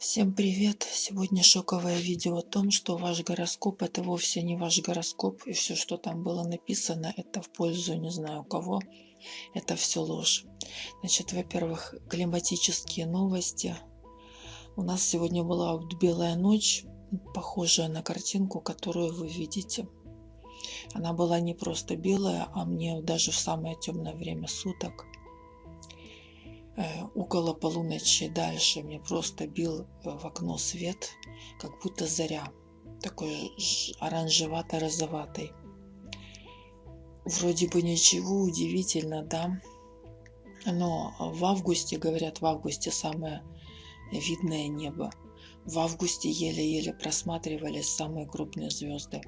Всем привет! Сегодня шоковое видео о том, что ваш гороскоп это вовсе не ваш гороскоп, и все, что там было написано, это в пользу не знаю кого, это все ложь. Значит, во-первых, климатические новости. У нас сегодня была белая ночь, похожая на картинку, которую вы видите. Она была не просто белая, а мне даже в самое темное время суток около полуночи дальше мне просто бил э, в окно свет, как будто заря, такой оранжевато-розоватый. Вроде бы ничего удивительно, да? Но в августе, говорят, в августе самое видное небо. В августе еле-еле просматривались самые крупные звезды.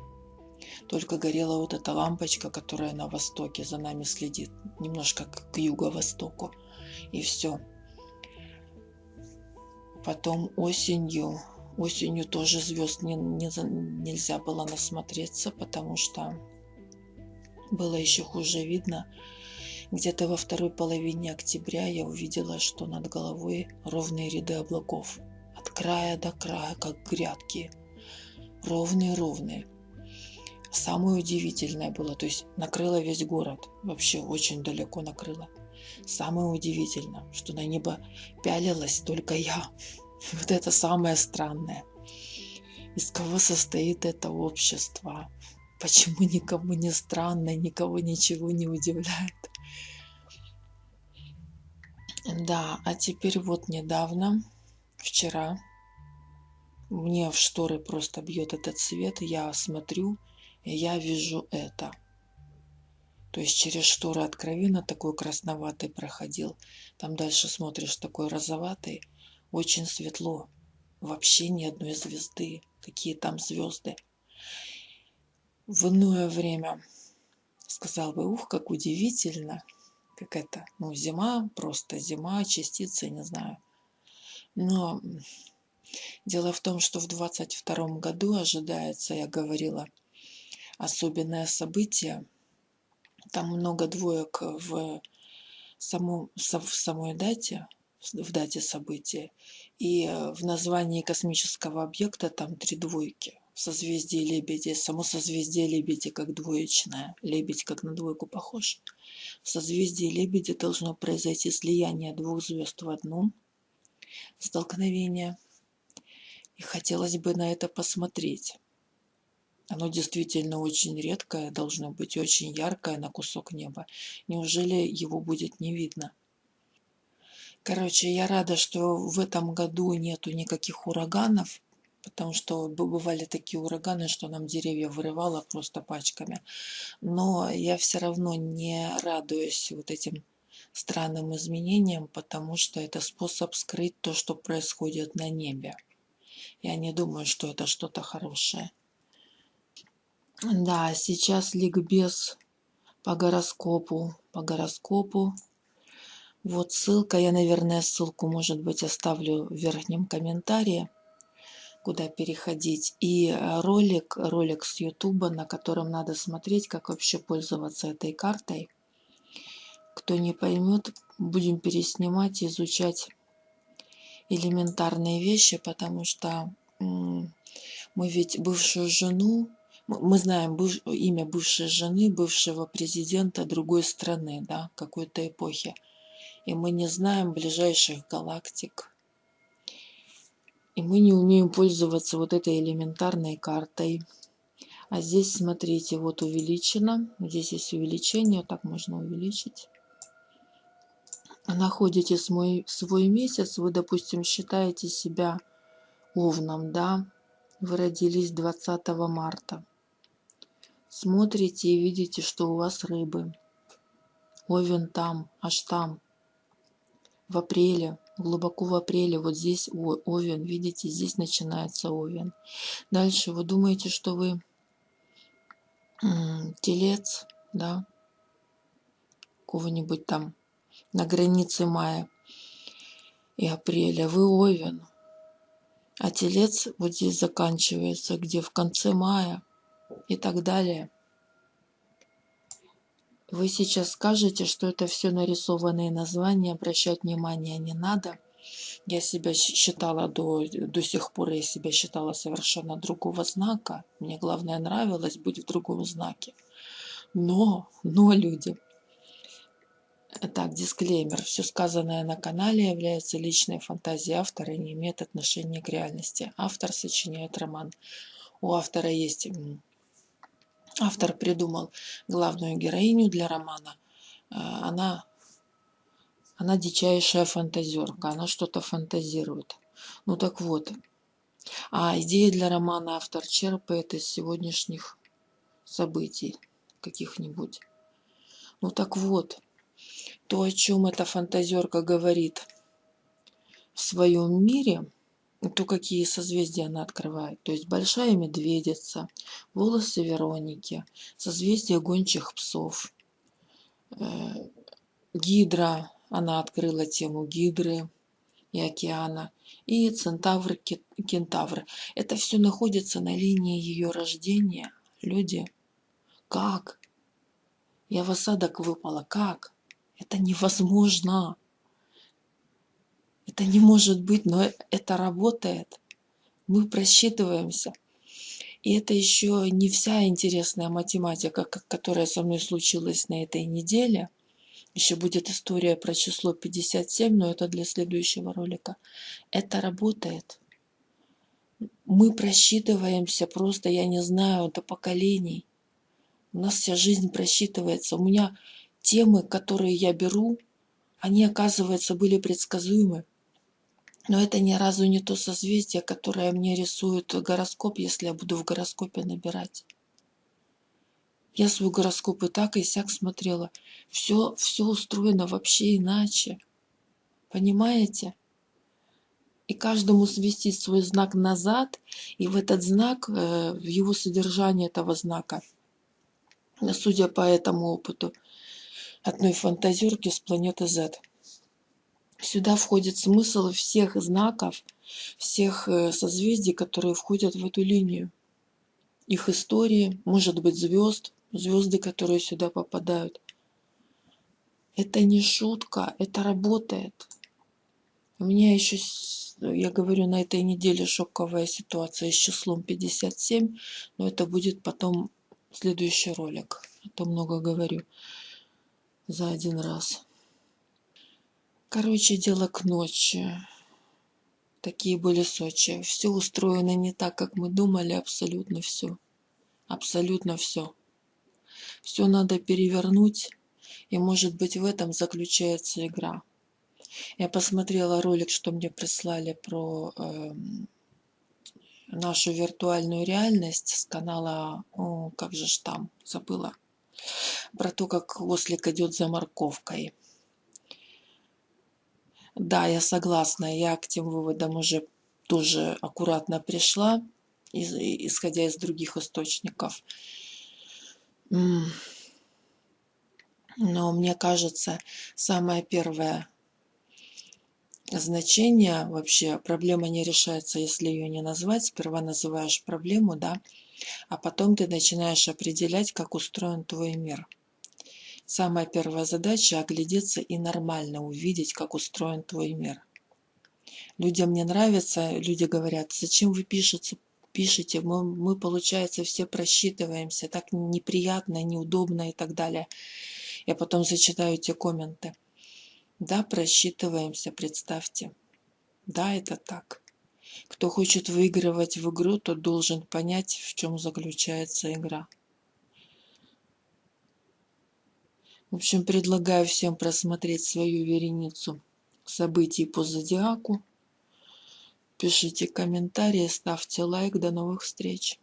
Только горела вот эта лампочка, которая на востоке за нами следит, немножко к юго-востоку и все. Потом осенью, осенью тоже звезд не, не, нельзя было насмотреться, потому что было еще хуже видно. Где-то во второй половине октября я увидела, что над головой ровные ряды облаков. От края до края, как грядки. Ровные-ровные. Самое удивительное было, то есть накрыло весь город. Вообще очень далеко накрыло. Самое удивительное, что на небо пялилась только я. Вот это самое странное. Из кого состоит это общество? Почему никому не странно, никого ничего не удивляет? Да, а теперь вот недавно, вчера, мне в шторы просто бьет этот свет, я смотрю, и я вижу это – то есть через шторы откровенно такой красноватый проходил. Там дальше смотришь такой розоватый. Очень светло. Вообще ни одной звезды. Какие там звезды. В иное время сказал бы, ух, как удивительно. Как это, ну, зима, просто зима, частицы, не знаю. Но дело в том, что в 22 году ожидается, я говорила, особенное событие – там много двоек в, саму, в самой дате, в дате события. И э, в названии космического объекта там три двойки. В созвездии Лебеди. Само созвездие Лебеди как двоечное. Лебедь как на двойку похож. В созвездии Лебеди должно произойти слияние двух звезд в одном. Столкновение. И хотелось бы на это посмотреть. Оно действительно очень редкое, должно быть очень яркое на кусок неба. Неужели его будет не видно? Короче, я рада, что в этом году нету никаких ураганов, потому что бывали такие ураганы, что нам деревья вырывало просто пачками. Но я все равно не радуюсь вот этим странным изменениям, потому что это способ скрыть то, что происходит на небе. Я не думаю, что это что-то хорошее. Да, сейчас ликбез по гороскопу. По гороскопу. Вот ссылка. Я, наверное, ссылку, может быть, оставлю в верхнем комментарии, куда переходить. И э, ролик, ролик с Ютуба, на котором надо смотреть, как вообще пользоваться этой картой. Кто не поймет, будем переснимать, изучать элементарные вещи, потому что мы ведь бывшую жену мы знаем быв, имя бывшей жены, бывшего президента другой страны, да, какой-то эпохи. И мы не знаем ближайших галактик. И мы не умеем пользоваться вот этой элементарной картой. А здесь, смотрите, вот увеличено. Здесь есть увеличение, так можно увеличить. Находите свой, свой месяц, вы, допустим, считаете себя овном, да, вы родились 20 марта смотрите и видите, что у вас рыбы. Овен там, аж там. В апреле, глубоко в апреле, вот здесь овен, видите, здесь начинается овен. Дальше вы думаете, что вы телец, да, кого-нибудь там на границе мая и апреля, вы овен. А телец вот здесь заканчивается, где в конце мая и так далее. Вы сейчас скажете, что это все нарисованные названия, обращать внимание не надо. Я себя считала до, до сих пор, я себя считала совершенно другого знака. Мне главное нравилось быть в другом знаке. Но, но люди, так, дисклеймер. Все сказанное на канале является личной фантазией автора и не имеет отношения к реальности. Автор сочиняет роман. У автора есть... Автор придумал главную героиню для романа. Э, она, она дичайшая фантазерка, она что-то фантазирует. Ну так вот. А идеи для романа автор черпает из сегодняшних событий каких-нибудь. Ну так вот, то, о чем эта фантазерка говорит в своем мире, то какие созвездия она открывает. То есть большая медведица, волосы Вероники, созвездие гончих псов, э, гидра, она открыла тему гидры и океана, и центавр, кентавр. Это все находится на линии ее рождения. Люди, как? Я в осадок выпала, как? Это невозможно. Это не может быть, но это работает. Мы просчитываемся. И это еще не вся интересная математика, которая со мной случилась на этой неделе. Еще будет история про число 57, но это для следующего ролика. Это работает. Мы просчитываемся просто, я не знаю, до поколений. У нас вся жизнь просчитывается. У меня темы, которые я беру, они, оказывается, были предсказуемы. Но это ни разу не то созвездие, которое мне рисует гороскоп, если я буду в гороскопе набирать. Я свой гороскоп и так, и сяк смотрела. Все, все устроено вообще иначе. Понимаете? И каждому свести свой знак назад, и в этот знак, э, в его содержание этого знака, судя по этому опыту, одной фантазерки с планеты Z. Сюда входит смысл всех знаков, всех э, созвездий, которые входят в эту линию. Их истории, может быть, звезд, звезды, которые сюда попадают. Это не шутка, это работает. У меня еще, я говорю, на этой неделе шоковая ситуация с числом 57, но это будет потом следующий ролик. А то много говорю за один раз. Короче, дело к ночи. Такие были Сочи. Все устроено не так, как мы думали, абсолютно все. Абсолютно все. Все надо перевернуть, и может быть в этом заключается игра. Я посмотрела ролик, что мне прислали про э, нашу виртуальную реальность с канала, о, как же ж там, забыла, про то, как ослик идет за морковкой. Да, я согласна, я к тем выводам уже тоже аккуратно пришла, исходя из других источников. Но мне кажется, самое первое значение вообще, проблема не решается, если ее не назвать. Сперва называешь проблему, да, а потом ты начинаешь определять, как устроен твой мир. Самая первая задача – оглядеться и нормально увидеть, как устроен твой мир. Людям не нравится, люди говорят, зачем вы пишете, пишете, мы, мы, получается, все просчитываемся, так неприятно, неудобно и так далее. Я потом зачитаю те комменты. Да, просчитываемся, представьте. Да, это так. Кто хочет выигрывать в игру, тот должен понять, в чем заключается игра. В общем, предлагаю всем просмотреть свою вереницу событий по зодиаку. Пишите комментарии, ставьте лайк. До новых встреч!